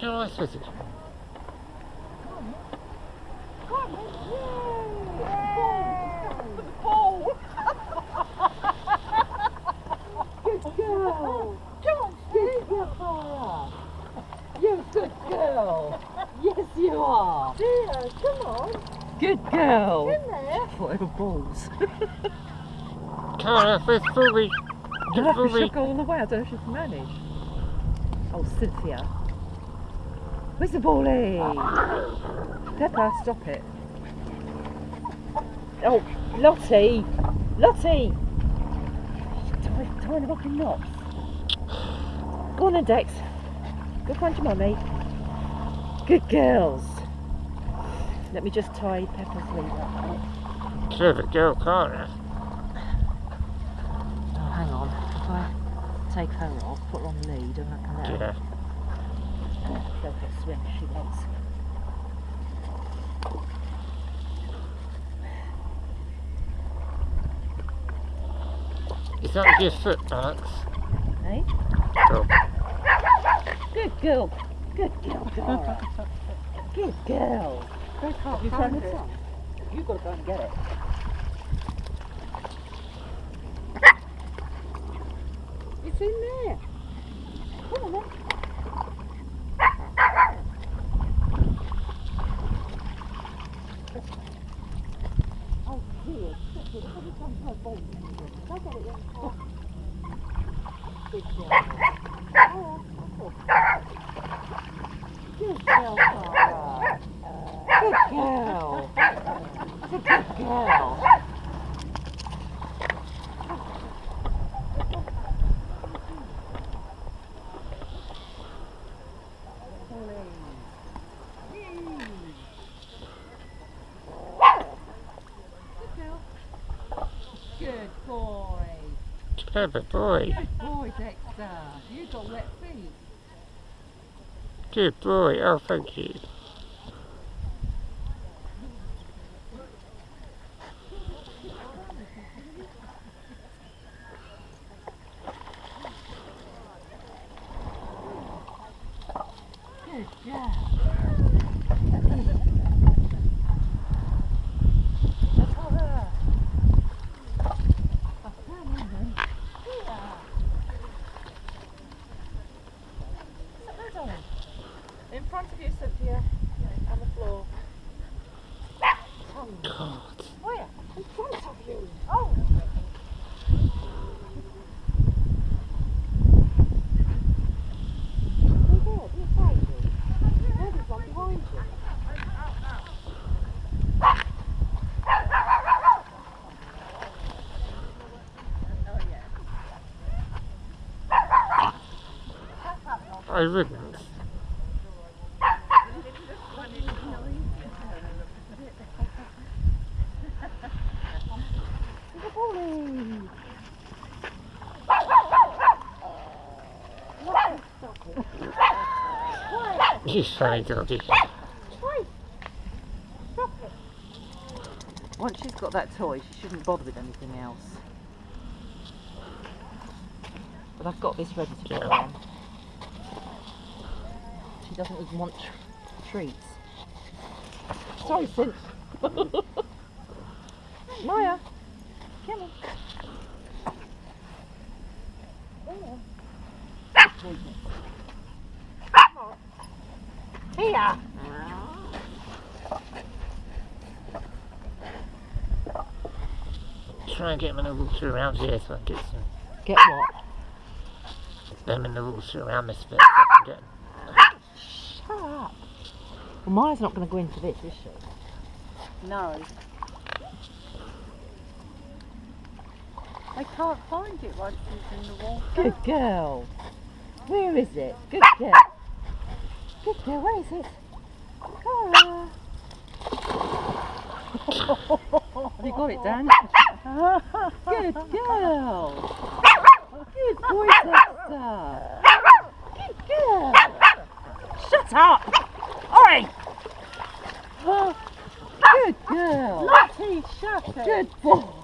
Go on, Swizzy. Come on. Yay! For the ball. Good girl. Come on, Good girl, Clara. You're good girl. Yes, you are. Dear, come on. Good girl. In there. Whatever balls. Cara, where's Booby? You'll have to shook all the way. I don't know if she can manage. Oh, Cynthia. Where's the ballie? Pepper, stop it. Oh, Lottie. Lottie. Tie, tying her up in knots. Go on then, Dex. Go find your mummy. Good girls. Let me just tie Pepper's lead up. Clever girl, Cara. Oh, hang on. If I take her off, put her on the lead, and I can let her Yeah. Go for a swim if she wants. Is that with your foot, Alex? Eh? Hey? Cool. Good girl. Good girl, Dora. Good girl. They can't You find it. it? You've got to go and get it. It's in there. Come on then. Oh, dear. Every time her ball. I get it in half. Good girl. Oh, oh. Good girl, Clara. Good girl. That's a good girl. Good boy. Clever boy. Good boy, Dexter. You got wet feet. Good boy. Oh, thank you. Good girl. In front of you, Cynthia. On the floor. God. Where? In front of you. Oh! Who's there? Beside you. There's one behind you. I wouldn't. There's a bully. You funny doggy. Once she's got that toy, she shouldn't bother with anything else. But I've got this ready to go her on. She doesn't even want tr- treats. Sorry, Cinch. Maya, come on. Here. Try and get them in the water around here so I can get some Get what? them in the water around this bit so I can get Shut up. Well, Maya's not going to go into this, is she? No. I can't find it once it's in the water. Good girl. Where is it? Good girl. Good girl, where is it? Cora. you got it, Dan? Good girl. Good boy, Dexter. Good girl. Shut up. Oi. Good girl. Lottie, shut it. Good boy.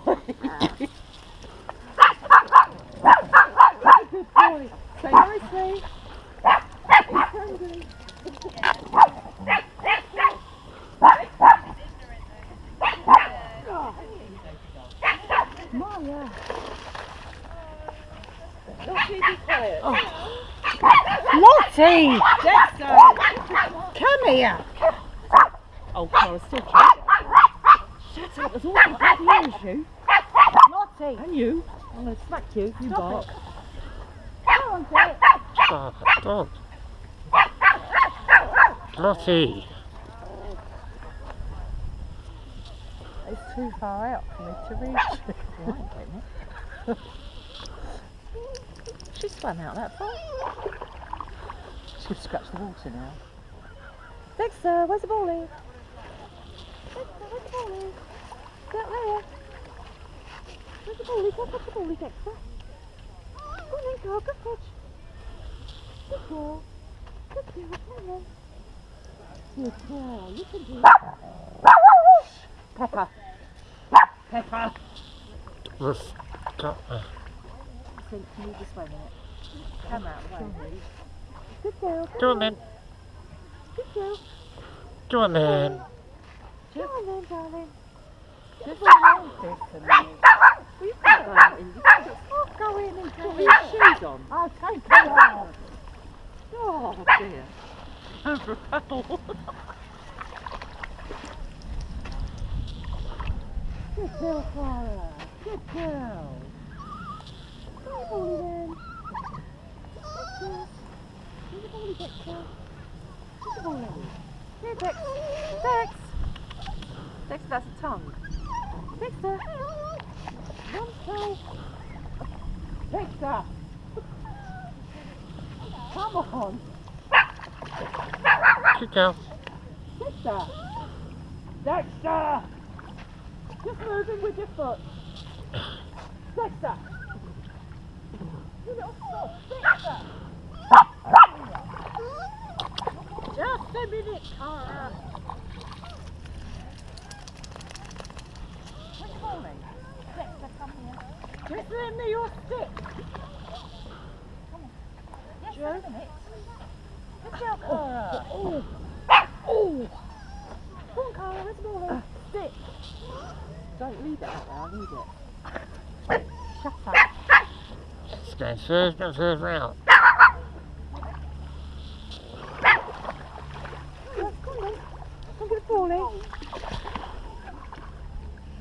Oh. Lottie! Dexter! Come here! Oh, Cara's still trying to get. Shut up, there's all the bloody ears, you. Lottie! And you. I'm going to smack you, you Stop bark. Come on, Dick. Stop it, don't. Lottie. It's too far out for me to reach. Well, I ain't getting it. She swam out that far. She'd scratch the water now. Dexter, where's the ball Dexter, where's the ball Get there. Where's the ball Go catch the ball Dexter. Go on then, girl, good catch. Good girl. Good girl, come on. Good girl, you can do it. Pepper. Pepper. Let's go. Think you need to swim in. Come out, wait. Good girl. Go on then. Good girl. Go on then. Come on then, darling. Just hold this a minute. Well, you can't go in. You can't go in and put your shoes on. I'll take them off. Oh, dear. Over a puddle. Good girl, Clara. Good girl. Here, a tongue. One. Come on. Dexter. Dexter. Just moving with your foot. Dexter. Just a minute, Cara. Where's the ball then? Dexter, come here. Just lend me your stick. Yes, Joe? wait a minute. Good girl, Cora. Oh. Oh. Come on, Cara, where's the ball then? Stick. Don't leave it out there, I'll need it. Shut up.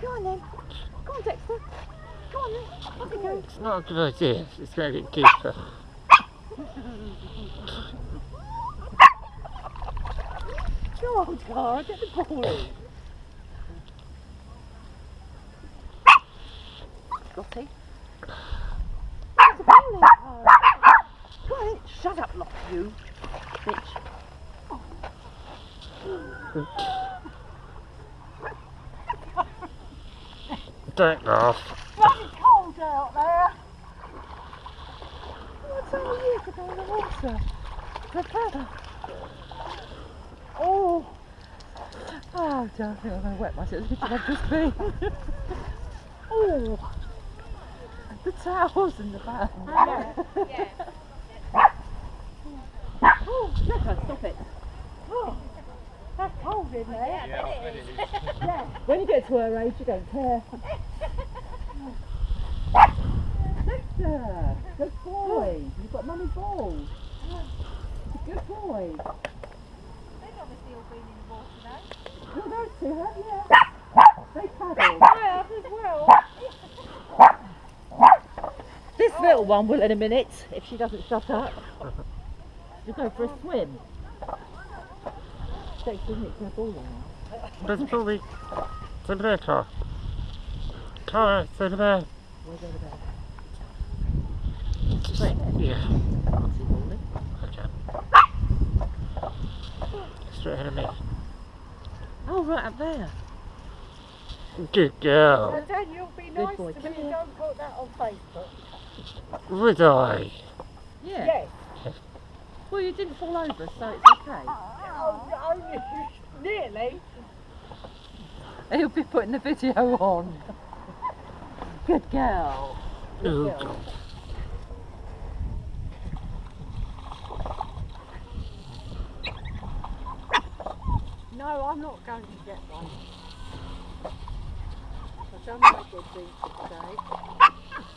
Come on then. On Dexter. On then. It's not a good idea. It's going to get deeper. Go on, Cara, get the ball in. Lottie. Get the ball in, Cara. Go on, shut up, Lottie, you bitch. Don't laugh. Bloody cold out there. What time of year to go in the water? Prepare. Oh. Oh, dear, I think I'm going to wet myself. Look at I've just been. oh. The towels in the bag. Yeah, yeah. Oh, Pepper, stop it. Oh, that's cold in there. Yeah, it is. yeah. When you get to her age, you don't care. Dexter, good boy. You've got mummy balls. Good boy. They've obviously all been in the water though. Well, those two have, yeah. They paddle. I have as well. This little one will in a minute, if she doesn't shut up. She'll go for a swim. Dexter, isn't it? To a ball now. There's probably. It's over there, car. Car, it's over there. Where's over there? Just, Right yeah, Can't see balling. okay. Straight ahead of me. Oh, right up there. Good girl. And then you'll be nice boy, to come me. here. Don't put that on Facebook. Would I? Yeah. Yes. Well, you didn't fall over, so it's okay. Oh, oh, oh only nearly. He'll be putting the video on. Good girl. Oh, girl. No, I'm not going to get one. I've done my good deed today.